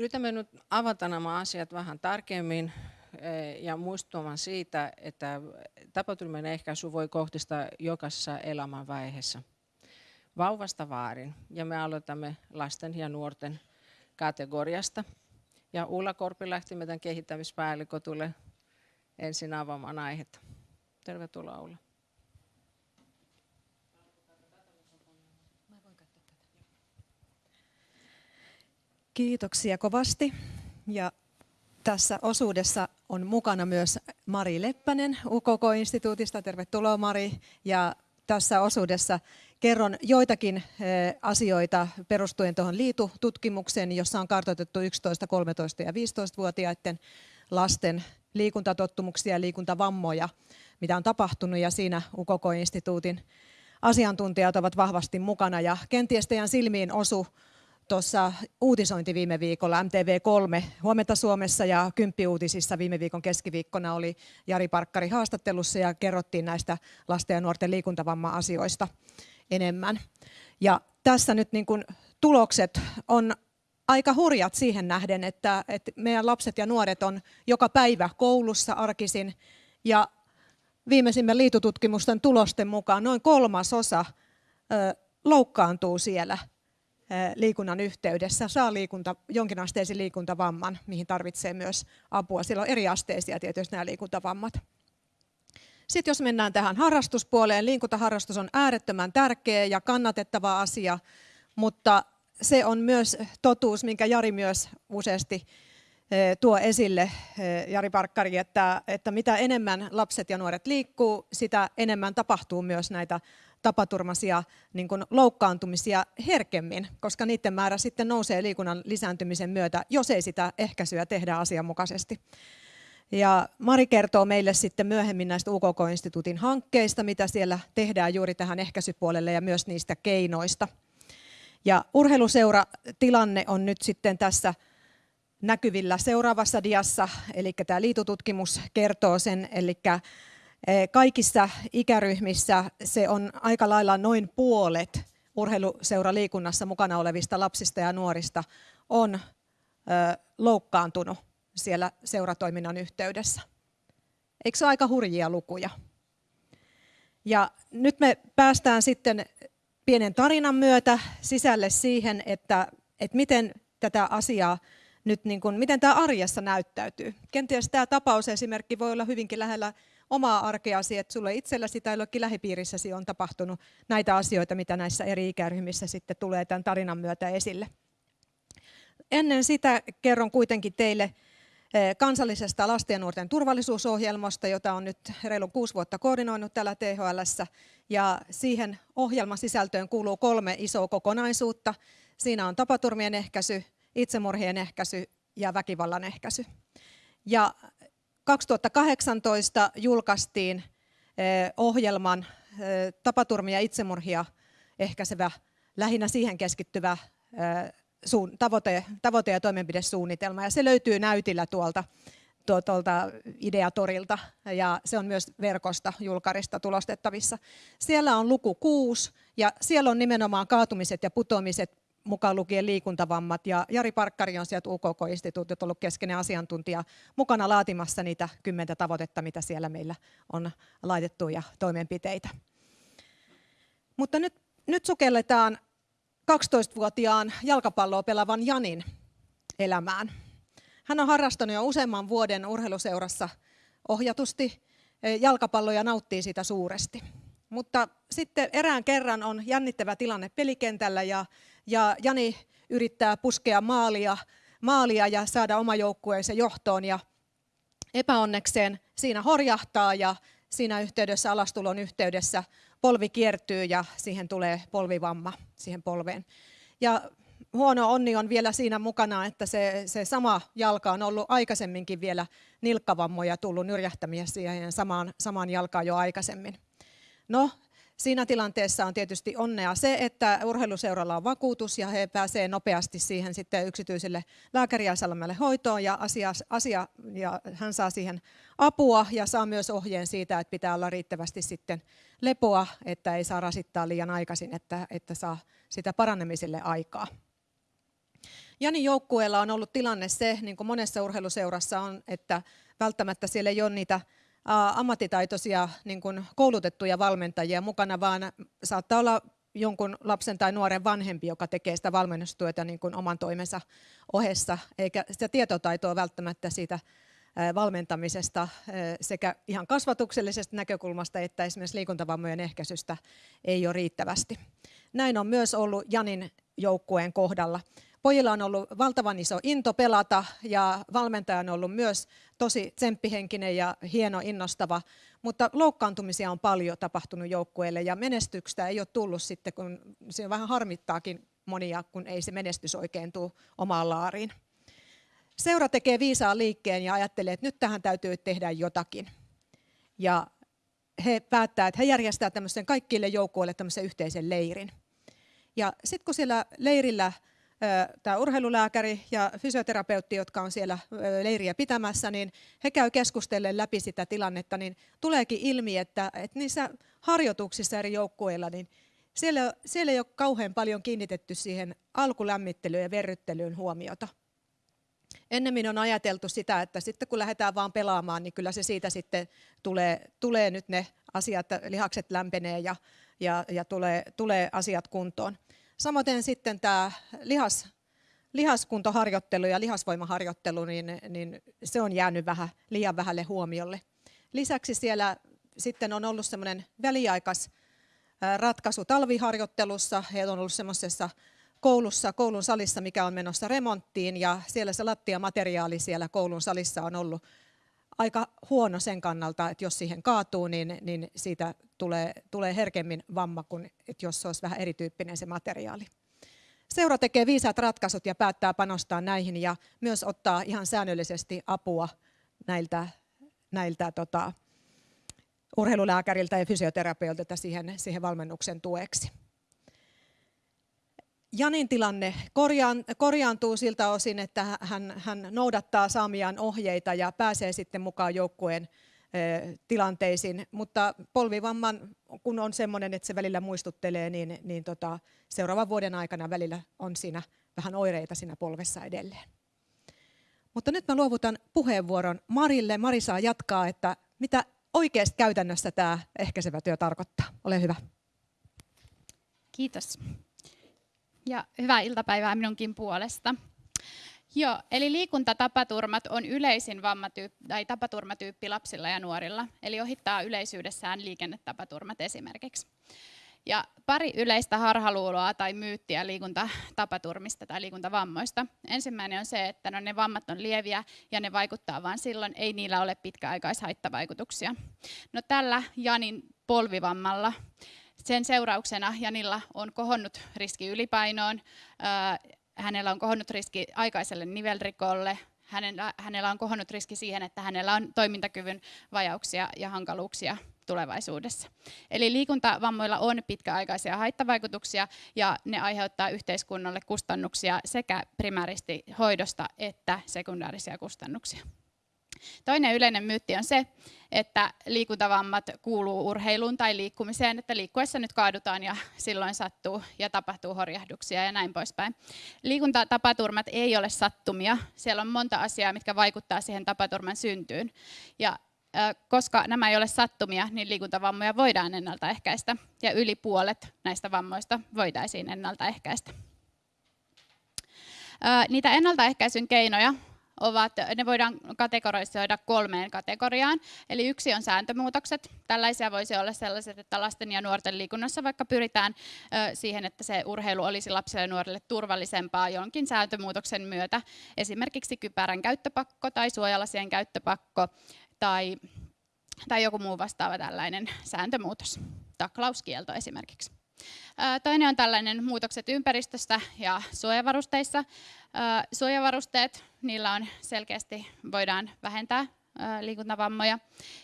Yritämme nyt avata nämä asiat vähän tarkemmin eh, ja muistuttamaan siitä, että tapaturmien ehkäisy voi kohdistaa jokaisessa elämänvaiheessa vauvasta vaarin. Ja me aloitamme lasten ja nuorten kategoriasta. Ja Ulla Korpilahti, meidän kehittämispäällikö, tulee ensin avaamaan aihetta. Tervetuloa Ulla. Kiitoksia kovasti. Ja tässä osuudessa on mukana myös Mari Leppänen UKK-instituutista. Tervetuloa Mari. Ja tässä osuudessa kerron joitakin eh, asioita perustuen tuohon liitututkimukseen, jossa on kartoitettu 11, 13 ja 15-vuotiaiden lasten liikuntatottumuksia ja liikuntavammoja, mitä on tapahtunut ja siinä UKK-instituutin asiantuntijat ovat vahvasti mukana ja kenties teidän silmiin osu tuossa uutisointi viime viikolla MTV3 Huomenta Suomessa ja Kymppi-uutisissa viime viikon keskiviikkona oli Jari Parkkari haastattelussa ja kerrottiin näistä lasten ja nuorten liikuntavamma-asioista enemmän. Ja tässä nyt niin kuin tulokset on aika hurjat siihen nähden, että, että meidän lapset ja nuoret on joka päivä koulussa arkisin ja viimeisimmän liitututkimusten tulosten mukaan noin kolmasosa loukkaantuu siellä liikunnan yhteydessä, saa liikunta, jonkinasteisen liikuntavamman, mihin tarvitsee myös apua. Siellä on eri asteisia tietysti nämä liikuntavammat. Sitten jos mennään tähän harrastuspuoleen, liikuntaharrastus on äärettömän tärkeä ja kannatettava asia, mutta se on myös totuus, minkä Jari myös useasti tuo esille, Jari Parkkari, että, että mitä enemmän lapset ja nuoret liikkuu, sitä enemmän tapahtuu myös näitä tapaturmaisia niin kuin loukkaantumisia herkemmin, koska niiden määrä sitten nousee liikunnan lisääntymisen myötä, jos ei sitä ehkäisyä tehdä asianmukaisesti. Ja Mari kertoo meille sitten myöhemmin näistä UKK-instituutin hankkeista, mitä siellä tehdään juuri tähän ehkäisypuolelle ja myös niistä keinoista. Ja urheiluseura tilanne on nyt sitten tässä näkyvillä seuraavassa diassa, eli tämä liitututkimus kertoo sen, eli kaikissa ikäryhmissä se on aika lailla noin puolet urheiluseuraliikunnassa mukana olevista lapsista ja nuorista on loukkaantunut siellä seuratoiminnan yhteydessä. Eikö se ole aika hurjia lukuja? Ja nyt me päästään sitten pienen tarinan myötä sisälle siihen, että, että miten tätä asiaa nyt, niin kuin, miten tämä arjessa näyttäytyy. Kenties tämä tapausesimerkki voi olla hyvinkin lähellä omaa arkeasi, että sulle itselläsi tai jollekin lähipiirissäsi on tapahtunut näitä asioita, mitä näissä eri ikäryhmissä sitten tulee tämän tarinan myötä esille. Ennen sitä kerron kuitenkin teille eh, kansallisesta lasten ja nuorten turvallisuusohjelmasta, jota on nyt reilu kuusi vuotta koordinoinut täällä THL. Ja siihen ohjelman sisältöön kuuluu kolme isoa kokonaisuutta. Siinä on tapaturmien ehkäisy, itsemurhien ehkäisy ja väkivallan ehkäisy. Ja 2018 julkaistiin eh, ohjelman eh, tapaturmia ja itsemurhia ehkäisevä, lähinnä siihen keskittyvä eh, tavoite, tavoite- ja toimenpidesuunnitelma. Ja se löytyy näytillä tuolta, tuolta Ideatorilta ja se on myös verkosta julkarista tulostettavissa. Siellä on luku 6 ja siellä on nimenomaan kaatumiset ja putoamiset mukaan lukien liikuntavammat. Ja Jari Parkkari on sieltä UKK-instituutit ollut keskeinen asiantuntija mukana laatimassa niitä kymmentä tavoitetta, mitä siellä meillä on laitettu ja toimenpiteitä. Mutta nyt, nyt sukelletaan 12-vuotiaan jalkapalloa pelaavan Janin elämään. Hän on harrastanut jo useamman vuoden urheiluseurassa ohjatusti jalkapalloa ja nauttii sitä suuresti. Mutta sitten erään kerran on jännittävä tilanne pelikentällä ja ja Jani yrittää puskea maalia, maalia ja saada oma joukkueensa johtoon ja epäonnekseen siinä horjahtaa ja siinä yhteydessä, alastulon yhteydessä polvi kiertyy ja siihen tulee polvivamma siihen polveen. Ja huono onni on vielä siinä mukana, että se, se sama jalka on ollut aikaisemminkin vielä nilkkavammoja tullut nyrjähtämiä siihen samaan, samaan jalkaan jo aikaisemmin. No, Siinä tilanteessa on tietysti onnea se, että urheiluseuralla on vakuutus ja he pääsevät nopeasti siihen sitten yksityiselle lääkäriasemalle hoitoon ja, asia, asia, ja hän saa siihen apua ja saa myös ohjeen siitä, että pitää olla riittävästi sitten lepoa, että ei saa rasittaa liian aikaisin, että, että saa sitä parannemiselle aikaa. Janin joukkueella on ollut tilanne se, niin kuin monessa urheiluseurassa on, että välttämättä siellä ei ole niitä ammattitaitoisia niin kuin koulutettuja valmentajia mukana, vaan saattaa olla jonkun lapsen tai nuoren vanhempi, joka tekee sitä valmennustyötä niin kuin oman toimensa ohessa, eikä sitä tietotaitoa välttämättä siitä valmentamisesta sekä ihan kasvatuksellisesta näkökulmasta että esimerkiksi liikuntavammojen ehkäisystä ei ole riittävästi. Näin on myös ollut Janin joukkueen kohdalla. Pojilla on ollut valtavan iso into pelata ja valmentaja on ollut myös tosi tsemppihenkinen ja hieno innostava, mutta loukkaantumisia on paljon tapahtunut joukkueelle ja menestyksestä ei ole tullut sitten, kun se vähän harmittaakin monia, kun ei se menestys oikein tule omaan laariin. Seura tekee viisaan liikkeen ja ajattelee, että nyt tähän täytyy tehdä jotakin. Ja he päättää, että he järjestää tämmöisen kaikille joukkueille tämmöisen yhteisen leirin. Ja sitten kun siellä leirillä tämä urheilulääkäri ja fysioterapeutti, jotka on siellä leiriä pitämässä, niin he käy keskustellen läpi sitä tilannetta, niin tuleekin ilmi, että, että niissä harjoituksissa eri joukkueilla, niin siellä, siellä ei ole kauhean paljon kiinnitetty siihen alkulämmittelyyn ja verryttelyyn huomiota. Ennemmin on ajateltu sitä, että sitten kun lähdetään vaan pelaamaan, niin kyllä se siitä sitten tulee, tulee nyt ne asiat, lihakset lämpenee ja, ja, ja tulee, tulee asiat kuntoon. Samoin sitten tämä lihas, lihaskuntoharjoittelu ja lihasvoimaharjoittelu, niin, niin se on jäänyt vähän liian vähälle huomiolle. Lisäksi siellä sitten on ollut semmoinen väliaikas ratkaisu talviharjoittelussa. He on ollut semmoisessa koulussa, koulun salissa, mikä on menossa remonttiin, ja siellä se lattiamateriaali siellä koulun salissa on ollut aika huono sen kannalta, että jos siihen kaatuu, niin, niin siitä tulee, tulee herkemmin vamma kuin että jos se olisi vähän erityyppinen se materiaali. Seura tekee viisaat ratkaisut ja päättää panostaa näihin ja myös ottaa ihan säännöllisesti apua näiltä, näiltä tota, urheilulääkäriltä ja fysioterapeutilta siihen, siihen valmennuksen tueksi. Janin tilanne korjaan, korjaantuu siltä osin, että hän, hän noudattaa saamiaan ohjeita ja pääsee sitten mukaan joukkueen tilanteisiin, mutta polvivamman, kun on sellainen, että se välillä muistuttelee, niin, niin tota, seuraavan vuoden aikana välillä on siinä vähän oireita siinä polvessa edelleen. Mutta nyt mä luovutan puheenvuoron Marille. Mari saa jatkaa, että mitä oikeasti käytännössä tämä ehkäisevä työ tarkoittaa. Ole hyvä. Kiitos ja hyvää iltapäivää minunkin puolesta. Joo, eli liikuntatapaturmat on yleisin vammatyyppi, tai tapaturmatyyppi lapsilla ja nuorilla, eli ohittaa yleisyydessään liikennetapaturmat esimerkiksi. Ja pari yleistä harhaluuloa tai myyttiä liikuntatapaturmista tai liikuntavammoista. Ensimmäinen on se, että no ne vammat on lieviä ja ne vaikuttaa vain silloin, ei niillä ole pitkäaikaishaittavaikutuksia. No tällä Janin polvivammalla sen seurauksena Janilla on kohonnut riski ylipainoon, hänellä on kohonnut riski aikaiselle nivelrikolle, hänellä, on kohonnut riski siihen, että hänellä on toimintakyvyn vajauksia ja hankaluuksia tulevaisuudessa. Eli liikuntavammoilla on pitkäaikaisia haittavaikutuksia ja ne aiheuttaa yhteiskunnalle kustannuksia sekä primääristi hoidosta että sekundaarisia kustannuksia. Toinen yleinen myytti on se, että liikuntavammat kuuluu urheiluun tai liikkumiseen, että liikkuessa nyt kaadutaan ja silloin sattuu ja tapahtuu horjahduksia ja näin poispäin. Liikuntatapaturmat ei ole sattumia. Siellä on monta asiaa, mitkä vaikuttaa siihen tapaturman syntyyn. Ja koska nämä ei ole sattumia, niin liikuntavammoja voidaan ennaltaehkäistä ja yli puolet näistä vammoista voitaisiin ennaltaehkäistä. Niitä ennaltaehkäisyn keinoja ovat, ne voidaan kategorisoida kolmeen kategoriaan. Eli yksi on sääntömuutokset. Tällaisia voisi olla sellaiset, että lasten ja nuorten liikunnassa vaikka pyritään siihen, että se urheilu olisi lapsille ja nuorille turvallisempaa jonkin sääntömuutoksen myötä. Esimerkiksi kypärän käyttöpakko tai suojalasien käyttöpakko tai, tai joku muu vastaava tällainen sääntömuutos. Taklauskielto esimerkiksi. Toinen on tällainen muutokset ympäristöstä ja suojavarusteissa. Suojavarusteet, niillä on selkeästi, voidaan vähentää liikuntavammoja.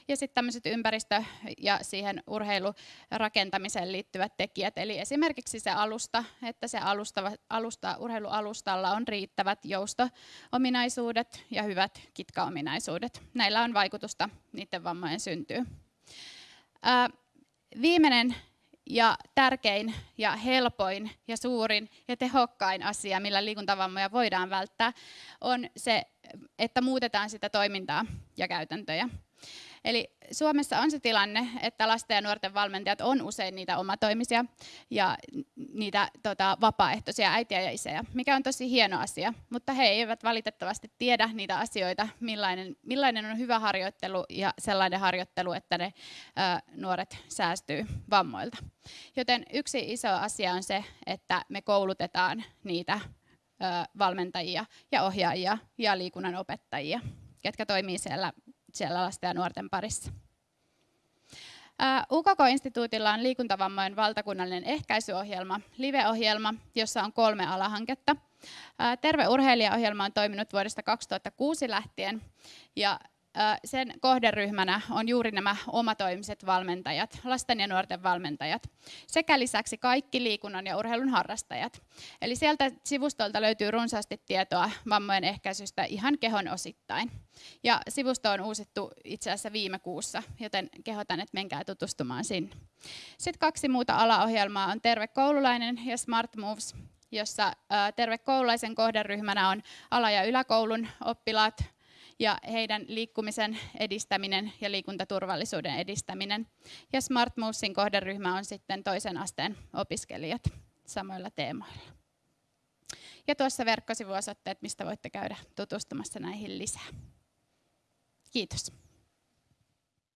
Ja sitten tämmöiset ympäristö- ja siihen urheilurakentamiseen liittyvät tekijät, eli esimerkiksi se alusta, että se alusta, alusta, urheilualustalla on riittävät jousto-ominaisuudet ja hyvät kitkaominaisuudet. Näillä on vaikutusta niiden vammojen syntyyn. Viimeinen ja tärkein ja helpoin ja suurin ja tehokkain asia, millä liikuntavammoja voidaan välttää, on se, että muutetaan sitä toimintaa ja käytäntöjä. Eli Suomessa on se tilanne, että lasten ja nuorten valmentajat on usein niitä omatoimisia ja niitä tota, vapaaehtoisia äitiä ja isejä, mikä on tosi hieno asia, mutta he eivät valitettavasti tiedä niitä asioita, millainen, millainen on hyvä harjoittelu ja sellainen harjoittelu, että ne ä, nuoret säästyy vammoilta. Joten yksi iso asia on se, että me koulutetaan niitä ä, valmentajia ja ohjaajia ja liikunnan opettajia, ketkä toimii siellä siellä lasten ja nuorten parissa. UKK-instituutilla on liikuntavammojen valtakunnallinen ehkäisyohjelma, live-ohjelma, jossa on kolme alahanketta. Terve urheilija-ohjelma on toiminut vuodesta 2006 lähtien ja sen kohderyhmänä on juuri nämä omatoimiset valmentajat, lasten ja nuorten valmentajat, sekä lisäksi kaikki liikunnan ja urheilun harrastajat. Eli sieltä sivustolta löytyy runsaasti tietoa vammojen ehkäisystä ihan kehon osittain. Ja sivusto on uusittu itse asiassa viime kuussa, joten kehotan, että menkää tutustumaan sinne. Sitten kaksi muuta alaohjelmaa on Terve koululainen ja Smart Moves, jossa Terve koululaisen kohderyhmänä on ala- ja yläkoulun oppilaat, ja heidän liikkumisen edistäminen ja liikuntaturvallisuuden edistäminen. Ja Smart Movesin kohderyhmä on sitten toisen asteen opiskelijat samoilla teemoilla. Ja tuossa verkkosivuosoitteet, mistä voitte käydä tutustumassa näihin lisää. Kiitos.